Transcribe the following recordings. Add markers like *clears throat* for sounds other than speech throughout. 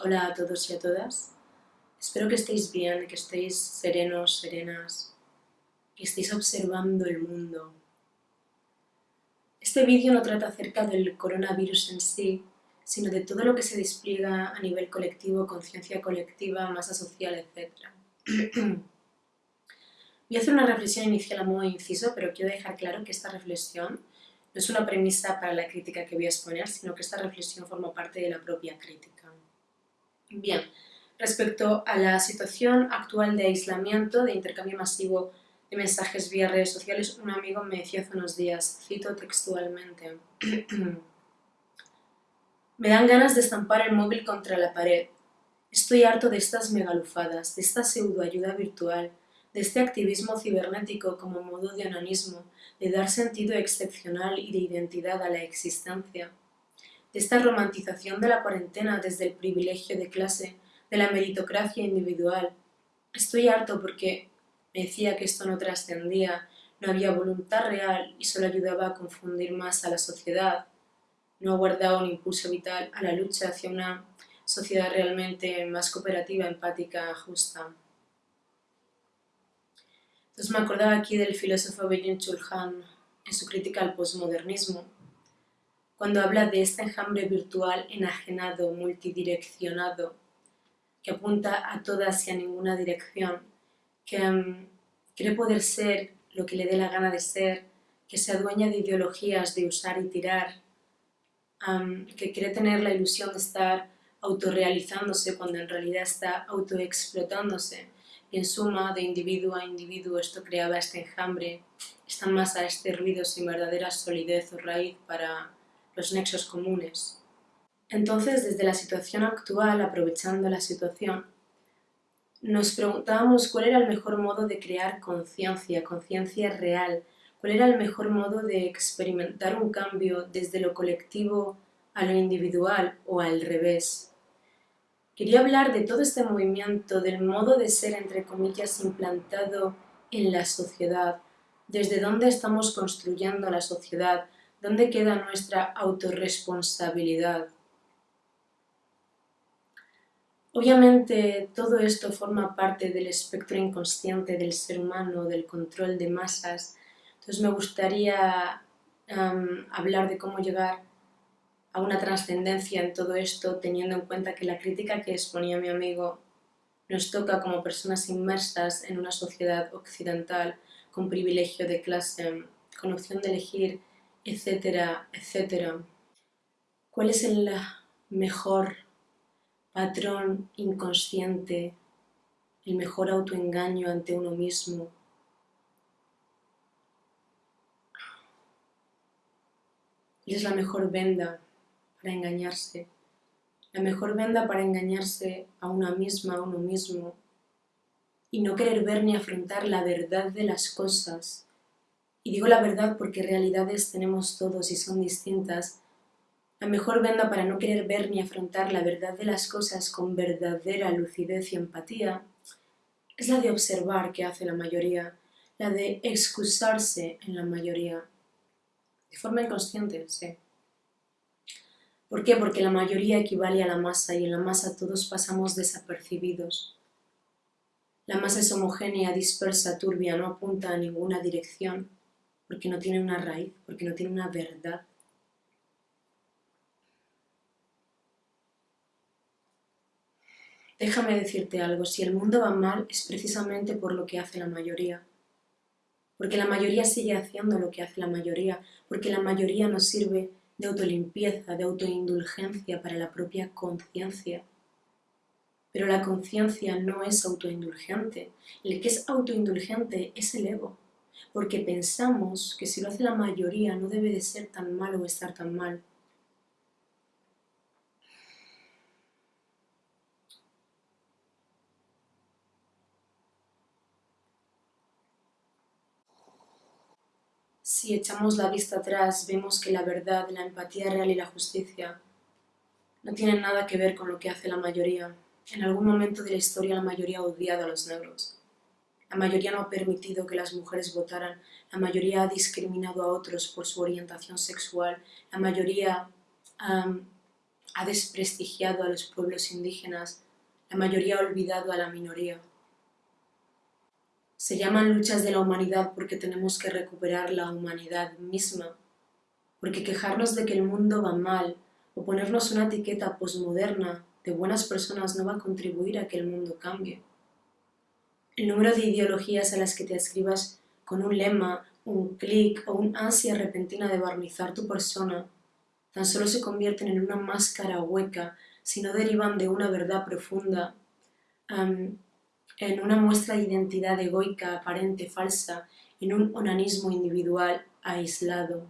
Hola a todos y a todas. Espero que estéis bien, que estéis serenos, serenas, que estéis observando el mundo. Este vídeo no trata acerca del coronavirus en sí, sino de todo lo que se despliega a nivel colectivo, conciencia colectiva, masa social, etc. Voy a hacer una reflexión inicial a modo inciso, pero quiero dejar claro que esta reflexión no es una premisa para la crítica que voy a exponer, sino que esta reflexión forma parte de la propia crítica. Bien, respecto a la situación actual de aislamiento, de intercambio masivo de mensajes vía redes sociales, un amigo me decía hace unos días, cito textualmente, *clears throat* me dan ganas de estampar el móvil contra la pared. Estoy harto de estas megalufadas, de esta pseudoayuda virtual, de este activismo cibernético como modo de onanismo, de dar sentido excepcional y de identidad a la existencia, de esta romantización de la cuarentena desde el privilegio de clase, de la meritocracia individual. Estoy harto porque me decía que esto no trascendía, no había voluntad real y solo ayudaba a confundir más a la sociedad, no guardaba un impulso vital a la lucha hacia una sociedad realmente más cooperativa, empática, justa. Entonces me acordaba aquí del filósofo Byung Chul Han en su crítica al posmodernismo, cuando habla de este enjambre virtual enajenado, multidireccionado, que apunta a todas y a ninguna dirección, que um, cree poder ser lo que le dé la gana de ser, que se adueña de ideologías de usar y tirar, que cree tener la ilusión de estar autorrealizándose cuando en realidad está autoexplotándose, y en suma, de individuo a individuo, esto creaba este enjambre, esta masa, este ruido sin verdadera solidez o raíz para los nexos comunes. Entonces, desde la situación actual, aprovechando la situación, nos preguntábamos cuál era el mejor modo de crear conciencia, conciencia real, cuál era el mejor modo de experimentar un cambio desde lo colectivo a lo individual o al revés. Quería hablar de todo este movimiento, del modo de ser, entre comillas, implantado en la sociedad, desde dónde estamos construyendo la sociedad, dónde queda nuestra autorresponsabilidad. Obviamente todo esto forma parte del espectro inconsciente del ser humano, del control de masas, entonces me gustaría hablar de cómo llegar a una trascendencia en todo esto, teniendo en cuenta que la crítica que exponía mi amigo nos toca como personas inmersas en una sociedad occidental con privilegio de clase, con opción de elegir, etcétera, etcétera. ¿Cuál es el mejor patrón inconsciente, el mejor autoengaño ante uno mismo? ¿Cuál es la mejor venda para engañarse, la mejor venda para engañarse a una misma, a uno mismo, y no querer ver ni afrontar la verdad de las cosas. Y digo la verdad porque realidades tenemos todos y son distintas. La mejor venda para no querer ver ni afrontar la verdad de las cosas con verdadera lucidez y empatía es la de observar que hace la mayoría, la de excusarse en la mayoría. De forma inconsciente, sí. ¿Por qué? Porque la mayoría equivale a la masa y en la masa todos pasamos desapercibidos. La masa es homogénea, dispersa, turbia, no apunta a ninguna dirección, porque no tiene una raíz, porque no tiene una verdad. Déjame decirte algo, si el mundo va mal es precisamente por lo que hace la mayoría. Porque la mayoría sigue haciendo lo que hace la mayoría, porque la mayoría nos sirve de autolimpieza, de autoindulgencia para la propia conciencia. Pero la conciencia no es autoindulgente. El que es autoindulgente es el ego, porque pensamos que si lo hace la mayoría no debe de ser tan malo o estar tan mal. Si echamos la vista atrás, vemos que la verdad, la empatía real y la justicia no tienen nada que ver con lo que hace la mayoría. En algún momento de la historia la mayoría ha odiado a los negros. La mayoría no ha permitido que las mujeres votaran. La mayoría ha discriminado a otros por su orientación sexual. La mayoría ha desprestigiado a los pueblos indígenas, la mayoría ha olvidado a la minoría. Se llaman luchas de la humanidad porque tenemos que recuperar la humanidad misma, porque quejarnos de que el mundo va mal o ponernos una etiqueta posmoderna de buenas personas no va a contribuir a que el mundo cambie. El número de ideologías a las que te escribas con un lema, un clic o una ansia repentina de barnizar tu persona tan solo se convierten en una máscara hueca si no derivan de una verdad profunda en una muestra de identidad egoica, aparente, falsa, en un onanismo individual aislado.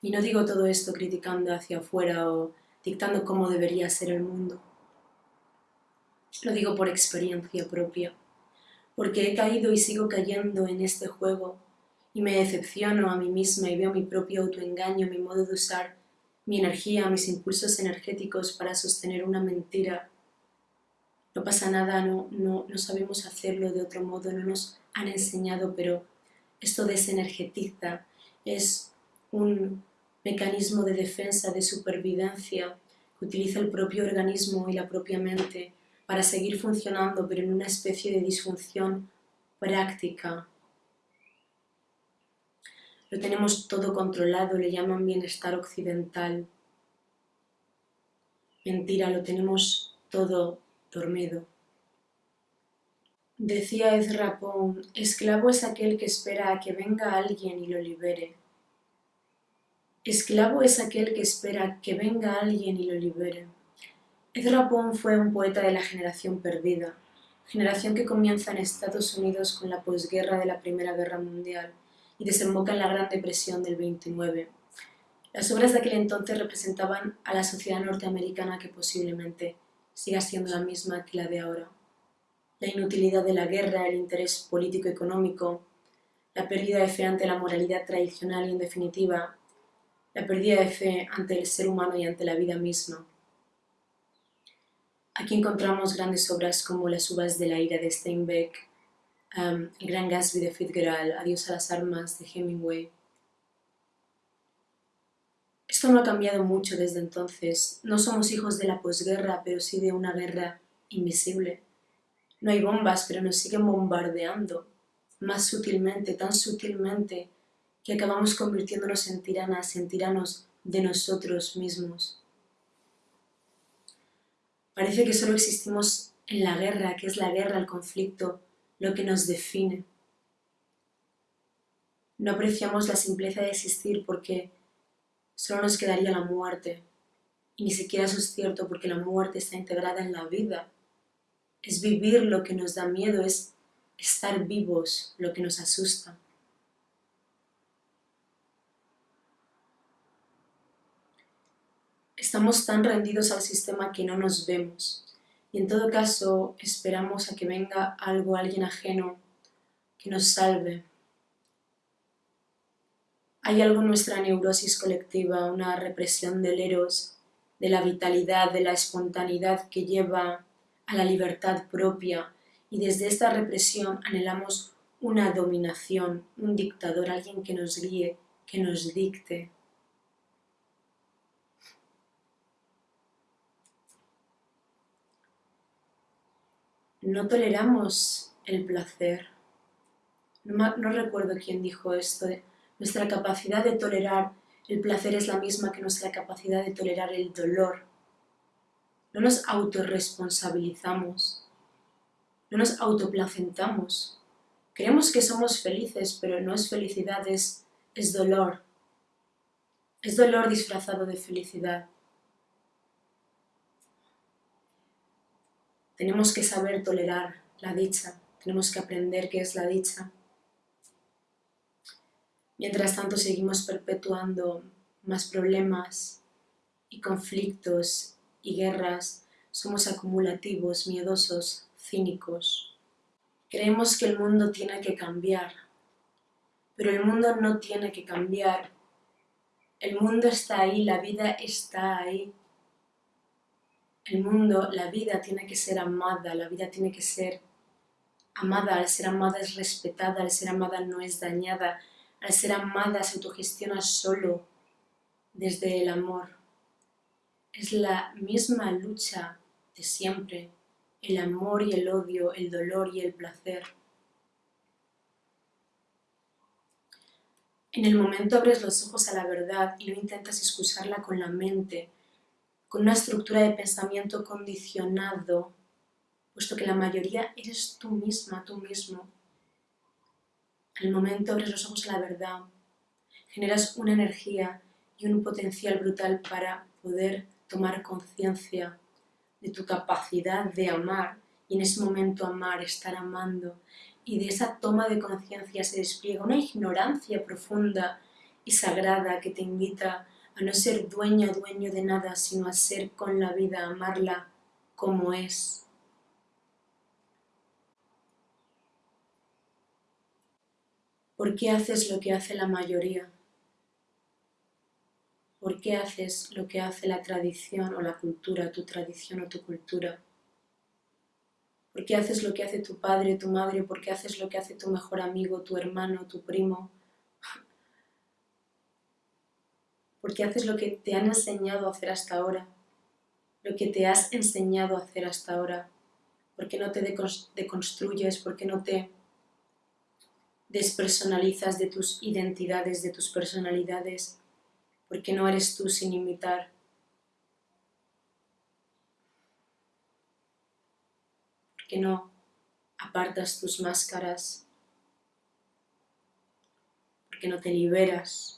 Y no digo todo esto criticando hacia afuera o dictando cómo debería ser el mundo. Lo digo por experiencia propia, porque he caído y sigo cayendo en este juego y me decepciono a mí misma y veo mi propio autoengaño, mi modo de usar mi energía, mis impulsos energéticos para sostener una mentira. No pasa nada, no, no, no sabemos hacerlo de otro modo, no nos han enseñado, pero esto desenergetiza, es un mecanismo de defensa, de supervivencia, que utiliza el propio organismo y la propia mente para seguir funcionando, pero en una especie de disfunción práctica. Lo tenemos todo controlado, le llaman bienestar occidental. Mentira, lo tenemos todo dormido. Decía Ezra Pound, esclavo es aquel que espera a que venga alguien y lo libere. Esclavo es aquel que espera que venga alguien y lo libere. Ezra Pound fue un poeta de la generación perdida, generación que comienza en Estados Unidos con la posguerra de la Primera Guerra Mundial y desemboca en la Gran Depresión del 29. Las obras de aquel entonces representaban a la sociedad norteamericana que posiblemente siga siendo la misma que la de ahora. La inutilidad de la guerra, el interés político-económico, la pérdida de fe ante la moralidad tradicional y, en definitiva, la pérdida de fe ante el ser humano y ante la vida misma. Aquí encontramos grandes obras como Las uvas de la ira de Steinbeck, el Gran Gatsby de Fitzgerald, Adiós a las armas de Hemingway. Esto no ha cambiado mucho desde entonces. No somos hijos de la posguerra, pero sí de una guerra invisible. No hay bombas, pero nos siguen bombardeando, más sutilmente, tan sutilmente, que acabamos convirtiéndonos en tiranas, en tiranos de nosotros mismos. Parece que solo existimos en la guerra, que es la guerra, el conflicto, lo que nos define. No apreciamos la simpleza de existir porque solo nos quedaría la muerte. Y ni siquiera eso es cierto porque la muerte está integrada en la vida. Es vivir lo que nos da miedo, es estar vivos lo que nos asusta. Estamos tan rendidos al sistema que no nos vemos y en todo caso esperamos a que venga algo, alguien ajeno, que nos salve. Hay algo en nuestra neurosis colectiva, una represión del eros, de la vitalidad, de la espontaneidad que lleva a la libertad propia y desde esta represión anhelamos una dominación, un dictador, alguien que nos guíe, que nos dicte. No toleramos el placer. No, recuerdo quién dijo esto. Nuestra capacidad de tolerar el placer es la misma que nuestra capacidad de tolerar el dolor. No nos autorresponsabilizamos. No nos autoplacentamos. Creemos que somos felices, pero no es felicidad, es, es dolor. Es dolor disfrazado de felicidad. Tenemos que saber tolerar la dicha, tenemos que aprender qué es la dicha. Mientras tanto seguimos perpetuando más problemas y conflictos y guerras, somos acumulativos, miedosos, cínicos. Creemos que el mundo tiene que cambiar, pero el mundo no tiene que cambiar. El mundo está ahí, la vida está ahí, el mundo, la vida tiene que ser amada, la vida tiene que ser amada, al ser amada es respetada, al ser amada no es dañada, al ser amada se autogestiona solo desde el amor. Es la misma lucha de siempre, el amor y el odio, el dolor y el placer. En el momento abres los ojos a la verdad y no intentas excusarla con la mente, con una estructura de pensamiento condicionado, puesto que la mayoría eres tú misma, tú mismo. En el momento abres los ojos a la verdad, generas una energía y un potencial brutal para poder tomar conciencia de tu capacidad de amar y en ese momento amar, estar amando y de esa toma de conciencia se despliega una ignorancia profunda y sagrada que te invita a no ser dueña o dueño de nada, sino a ser con la vida, amarla como es. ¿Por qué haces lo que hace la mayoría? ¿Por qué haces lo que hace la tradición o la cultura, tu tradición o tu cultura? ¿Por qué haces lo que hace tu padre, tu madre? ¿Por qué haces lo que hace tu mejor amigo, tu hermano, tu primo? ¿Por qué haces lo que te han enseñado a hacer hasta ahora? Lo que te has enseñado a hacer hasta ahora. ¿Por qué no te deconstruyes? ¿Por qué no te despersonalizas de tus identidades, de tus personalidades? ¿Por qué no eres tú sin imitar? que no apartas tus máscaras, porque no te liberas,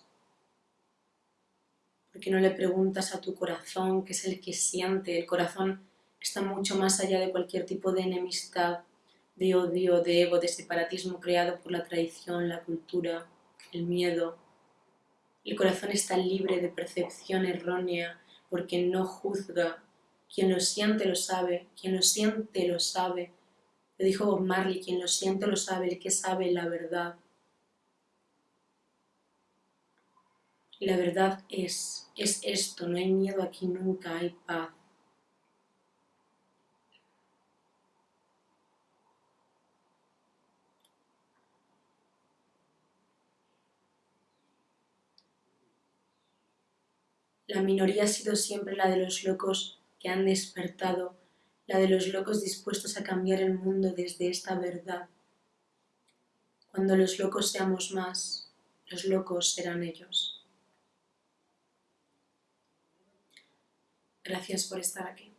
porque no le preguntas a tu corazón, que es el que siente. El corazón está mucho más allá de cualquier tipo de enemistad, de odio, de ego, de separatismo creado por la tradición, la cultura, el miedo. El corazón está libre de percepción errónea porque no juzga quien lo siente lo sabe, quien lo siente lo sabe. Le dijo Bob Marley, quien lo siente lo sabe, el que sabe la verdad. Y la verdad es, es esto, no hay miedo aquí nunca, hay paz. La minoría ha sido siempre la de los locos que han despertado, la de los locos dispuestos a cambiar el mundo desde esta verdad. Cuando los locos seamos más, los locos serán ellos. Gracias por estar aquí.